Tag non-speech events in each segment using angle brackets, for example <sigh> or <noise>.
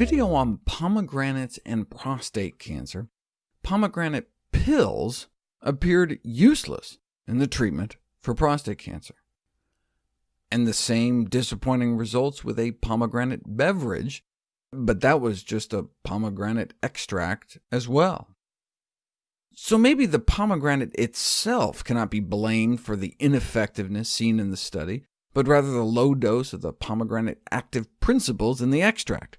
video on pomegranates and prostate cancer, pomegranate pills appeared useless in the treatment for prostate cancer. And the same disappointing results with a pomegranate beverage, but that was just a pomegranate extract as well. So maybe the pomegranate itself cannot be blamed for the ineffectiveness seen in the study, but rather the low dose of the pomegranate active principles in the extract.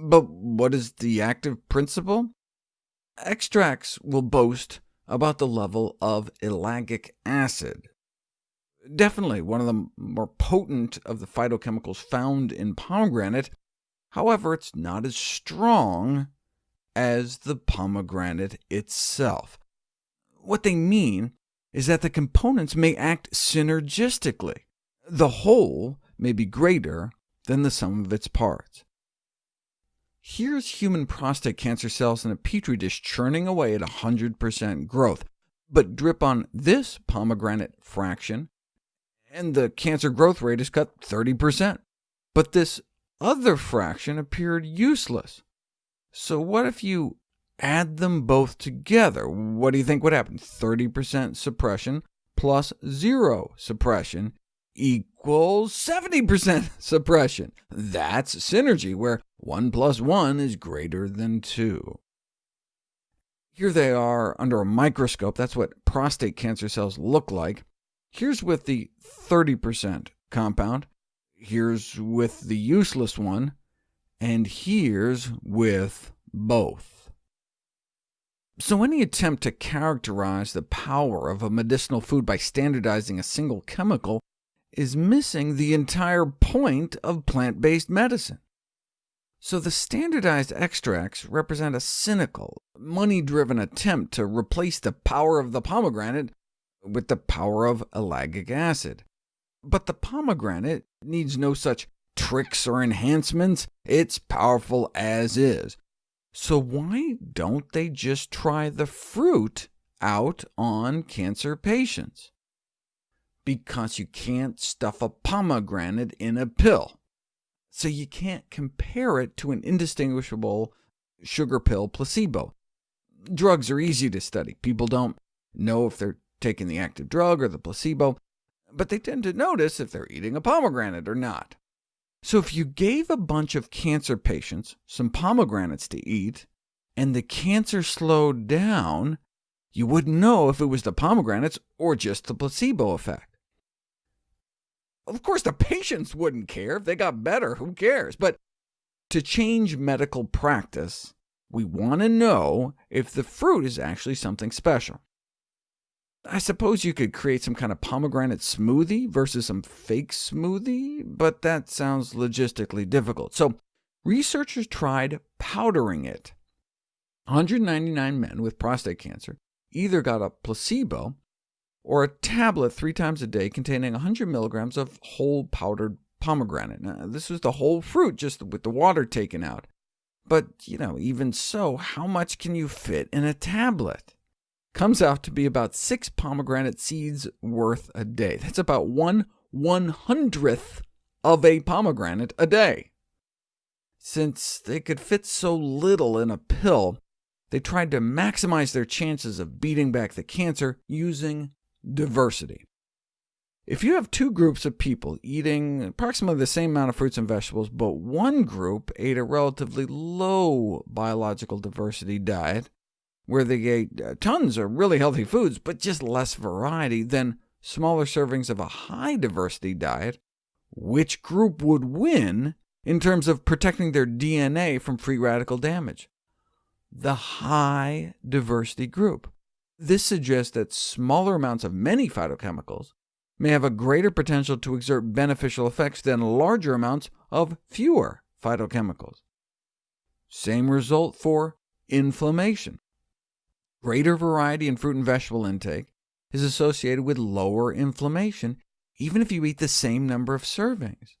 But what is the active principle? Extracts will boast about the level of ellagic acid. Definitely one of the more potent of the phytochemicals found in pomegranate, however, it's not as strong as the pomegranate itself. What they mean is that the components may act synergistically. The whole may be greater than the sum of its parts. Here's human prostate cancer cells in a petri dish churning away at 100% growth, but drip on this pomegranate fraction, and the cancer growth rate is cut 30%. But this other fraction appeared useless. So what if you add them both together? What do you think would happen? 30% suppression plus zero suppression equals 70% <laughs> suppression. That's synergy, where 1 plus 1 is greater than 2. Here they are under a microscope. That's what prostate cancer cells look like. Here's with the 30% compound, here's with the useless one, and here's with both. So any attempt to characterize the power of a medicinal food by standardizing a single chemical is missing the entire point of plant-based medicine. So the standardized extracts represent a cynical, money-driven attempt to replace the power of the pomegranate with the power of ellagic acid. But the pomegranate needs no such tricks or enhancements. It's powerful as is. So why don't they just try the fruit out on cancer patients? Because you can't stuff a pomegranate in a pill, so you can't compare it to an indistinguishable sugar pill placebo. Drugs are easy to study. People don't know if they're taking the active drug or the placebo, but they tend to notice if they're eating a pomegranate or not. So if you gave a bunch of cancer patients some pomegranates to eat, and the cancer slowed down, you wouldn't know if it was the pomegranates or just the placebo effect. Of course, the patients wouldn't care. If they got better, who cares? But to change medical practice, we want to know if the fruit is actually something special. I suppose you could create some kind of pomegranate smoothie versus some fake smoothie, but that sounds logistically difficult. So researchers tried powdering it. 199 men with prostate cancer either got a placebo or a tablet three times a day containing 100 milligrams of whole powdered pomegranate. Now, this was the whole fruit, just with the water taken out. But, you know, even so, how much can you fit in a tablet? comes out to be about six pomegranate seeds worth a day. That's about one one-hundredth of a pomegranate a day. Since they could fit so little in a pill, they tried to maximize their chances of beating back the cancer using diversity. If you have two groups of people eating approximately the same amount of fruits and vegetables, but one group ate a relatively low biological diversity diet, where they ate uh, tons of really healthy foods, but just less variety than smaller servings of a high-diversity diet, which group would win in terms of protecting their DNA from free radical damage? The high-diversity group. This suggests that smaller amounts of many phytochemicals may have a greater potential to exert beneficial effects than larger amounts of fewer phytochemicals. Same result for inflammation. Greater variety in fruit and vegetable intake is associated with lower inflammation, even if you eat the same number of servings.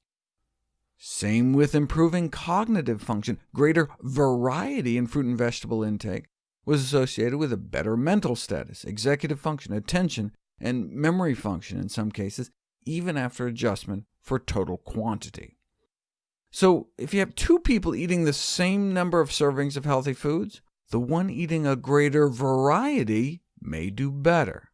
Same with improving cognitive function. Greater variety in fruit and vegetable intake was associated with a better mental status, executive function, attention, and memory function in some cases, even after adjustment for total quantity. So if you have two people eating the same number of servings of healthy foods, the one eating a greater variety may do better.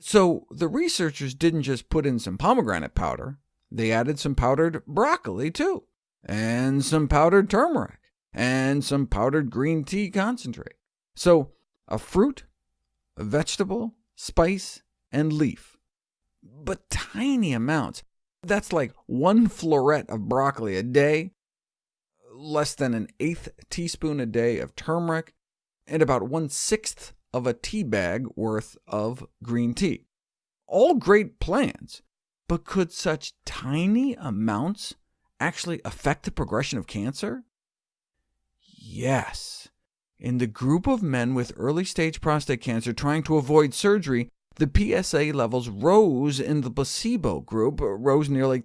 So the researchers didn't just put in some pomegranate powder, they added some powdered broccoli too, and some powdered turmeric, and some powdered green tea concentrate. So a fruit, a vegetable, spice, and leaf. But tiny amounts. That's like one floret of broccoli a day, less than an eighth teaspoon a day of turmeric, and about one-sixth of a tea bag worth of green tea. All great plans, but could such tiny amounts actually affect the progression of cancer? Yes. In the group of men with early-stage prostate cancer trying to avoid surgery, the PSA levels rose in the placebo group, uh, rose nearly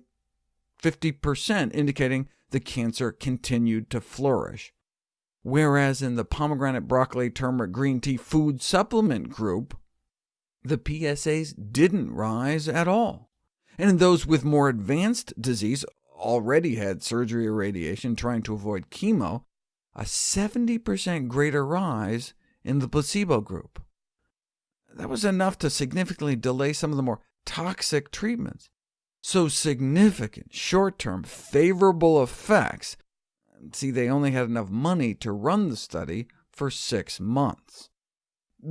50%, indicating the cancer continued to flourish. Whereas in the pomegranate, broccoli, turmeric, green tea food supplement group, the PSAs didn't rise at all. And in those with more advanced disease, already had surgery or radiation trying to avoid chemo, a 70% greater rise in the placebo group. That was enough to significantly delay some of the more toxic treatments. So significant, short-term, favorable effects. See, they only had enough money to run the study for six months,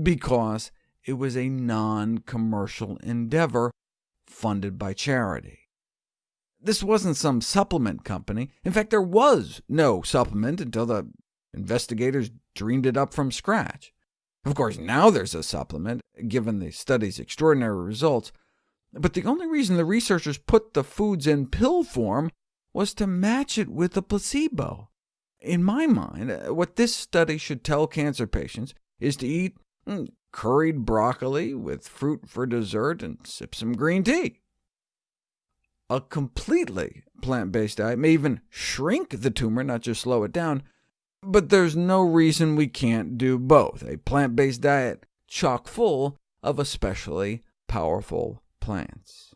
because it was a non-commercial endeavor funded by charity. This wasn't some supplement company. In fact, there was no supplement until the investigators dreamed it up from scratch. Of course, now there's a supplement, given the study's extraordinary results, but the only reason the researchers put the foods in pill form was to match it with the placebo. In my mind, uh, what this study should tell cancer patients is to eat mm, curried broccoli with fruit for dessert and sip some green tea. A completely plant-based diet may even shrink the tumor, not just slow it down, but there's no reason we can't do both, a plant-based diet chock full of especially powerful plants.